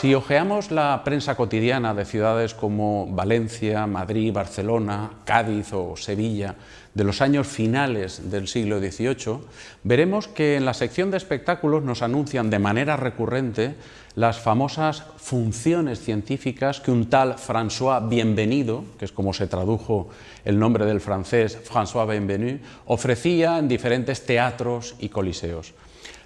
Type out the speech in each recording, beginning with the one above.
Si ojeamos la prensa cotidiana de ciudades como Valencia, Madrid, Barcelona, Cádiz o Sevilla de los años finales del siglo XVIII, veremos que en la sección de espectáculos nos anuncian de manera recurrente las famosas funciones científicas que un tal François Bienvenido, que es como se tradujo el nombre del francés François Bienvenu, ofrecía en diferentes teatros y coliseos.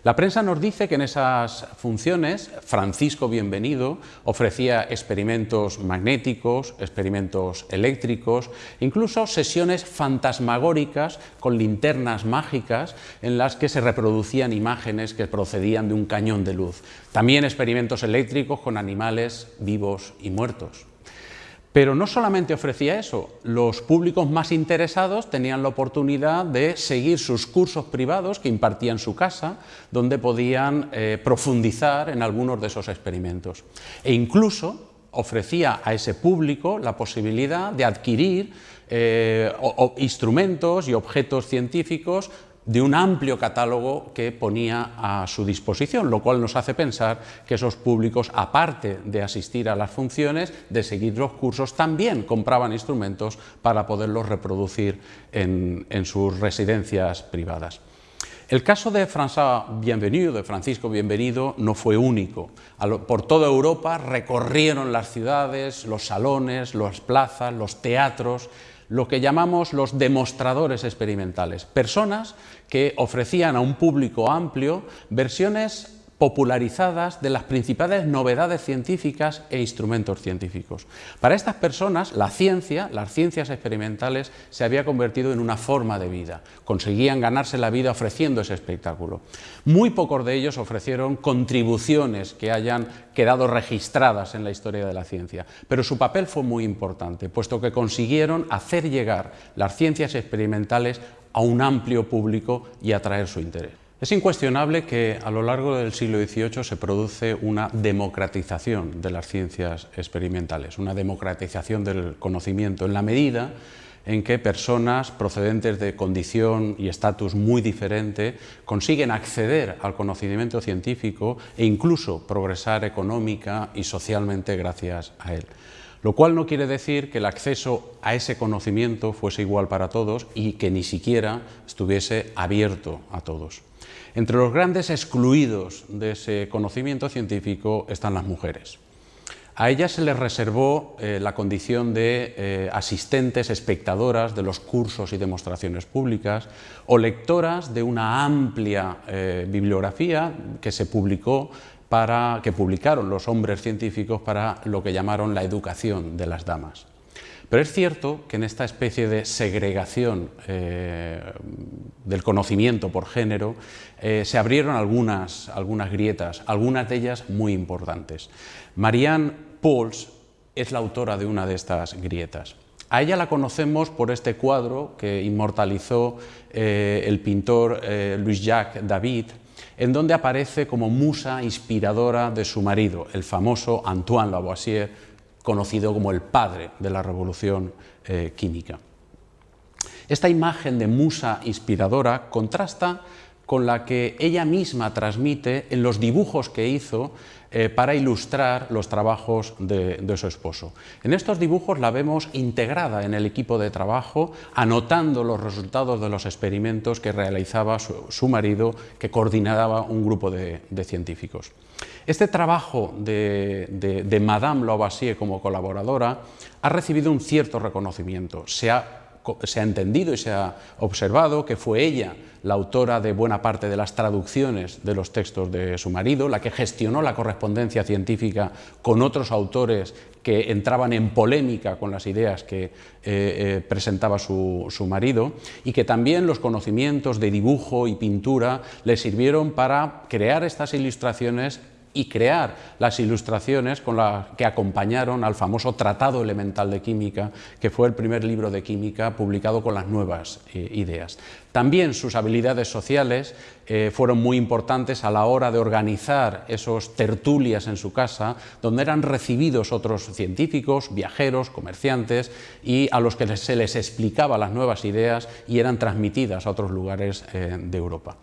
La prensa nos dice que en esas funciones Francisco Bienvenido ofrecía experimentos magnéticos, experimentos eléctricos, incluso sesiones fantasmagóricas con linternas mágicas en las que se reproducían imágenes que procedían de un cañón de luz. También experimentos eléctricos con animales vivos y muertos. Pero no solamente ofrecía eso, los públicos más interesados tenían la oportunidad de seguir sus cursos privados que impartía en su casa, donde podían eh, profundizar en algunos de esos experimentos. E incluso ofrecía a ese público la posibilidad de adquirir eh, instrumentos y objetos científicos de un amplio catálogo que ponía a su disposición, lo cual nos hace pensar que esos públicos, aparte de asistir a las funciones, de seguir los cursos, también compraban instrumentos para poderlos reproducir en, sus residencias privadas. El caso de François de Francisco Bienvenido, no fue único. Por toda Europa recorrieron las ciudades, los salones, las plazas, los teatros, lo que llamamos los demostradores experimentales, personas que ofrecían a un público amplio versiones popularizadas de las principales novedades científicas e instrumentos científicos. Para estas personas, la ciencia, las ciencias experimentales, se había convertido en una forma de vida. Conseguían ganarse la vida ofreciendo ese espectáculo. Muy pocos de ellos ofrecieron contribuciones que hayan quedado registradas en la historia de la ciencia, pero su papel fue muy importante, puesto que consiguieron hacer llegar las ciencias experimentales a un amplio público y atraer su interés. Es incuestionable que a lo largo del siglo XVIII se produce una democratización de las ciencias experimentales, una democratización del conocimiento en la medida en que personas procedentes de condición y estatus muy diferente consiguen acceder al conocimiento científico e incluso progresar económica y socialmente gracias a él. Lo cual no quiere decir que el acceso a ese conocimiento fuese igual para todos y que ni siquiera estuviese abierto a todos. Entre los grandes excluidos de ese conocimiento científico están las mujeres. A ellas se les reservó eh, la condición de eh, asistentes, espectadoras de los cursos y demostraciones públicas o lectoras de una amplia eh, bibliografía que se publicó para, que publicaron los hombres científicos para lo que llamaron la educación de las damas. Pero es cierto que en esta especie de segregación eh, del conocimiento por género eh, se abrieron algunas, algunas grietas, algunas de ellas muy importantes. Marianne Pauls es la autora de una de estas grietas. A ella la conocemos por este cuadro que inmortalizó eh, el pintor Louis-Jacques David, en donde aparece como musa inspiradora de su marido, el famoso Antoine Lavoisier, conocido como el padre de la revolución eh, química. Esta imagen de musa inspiradora contrasta con la que ella misma transmite en los dibujos que hizo eh, para ilustrar los trabajos de, su esposo. En estos dibujos la vemos integrada en el equipo de trabajo, anotando los resultados de los experimentos que realizaba su, marido, que coordinaba un grupo de, científicos. Este trabajo de, de Madame Lavoisier como colaboradora ha recibido un cierto reconocimiento. Se ha se ha entendido y se ha observado que fue ella la autora de buena parte de las traducciones de los textos de su marido, la que gestionó la correspondencia científica con otros autores que entraban en polémica con las ideas que eh, eh, presentaba su, su, marido y que también los conocimientos de dibujo y pintura le sirvieron para crear estas ilustraciones y crear las ilustraciones con las que acompañaron al famoso Tratado Elemental de Química, que fue el primer libro de química publicado con las nuevas eh, ideas. También sus habilidades sociales eh, fueron muy importantes a la hora de organizar esos tertulias en su casa, donde eran recibidos otros científicos, viajeros, comerciantes, y a los que se les explicaba las nuevas ideas y eran transmitidas a otros lugares eh, de Europa.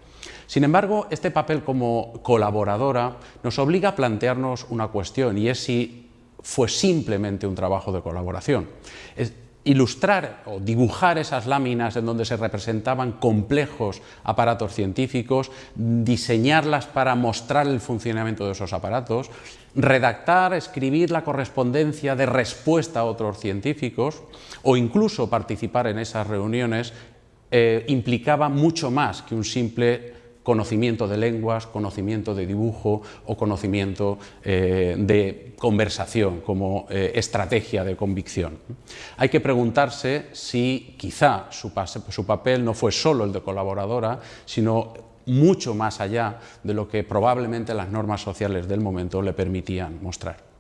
Sin embargo, este papel como colaboradora nos obliga a plantearnos una cuestión y es si fue simplemente un trabajo de colaboración. Ilustrar o dibujar esas láminas en donde se representaban complejos aparatos científicos, diseñarlas para mostrar el funcionamiento de esos aparatos, redactar, escribir la correspondencia de respuesta a otros científicos o incluso participar en esas reuniones eh, implicaba mucho más que un simple conocimiento de lenguas, conocimiento de dibujo o conocimiento eh, de conversación como eh, estrategia de convicción. Hay que preguntarse si quizá su, su papel no fue solo el de colaboradora, sino mucho más allá de lo que probablemente las normas sociales del momento le permitían mostrar.